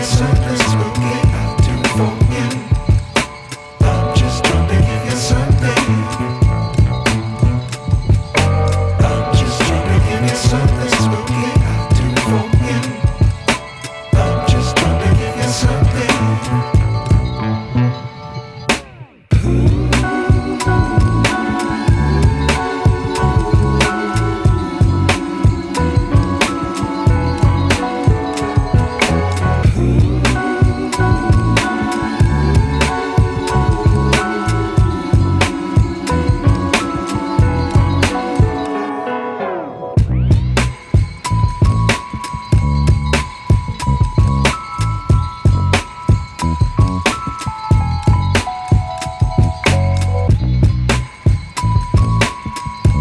It's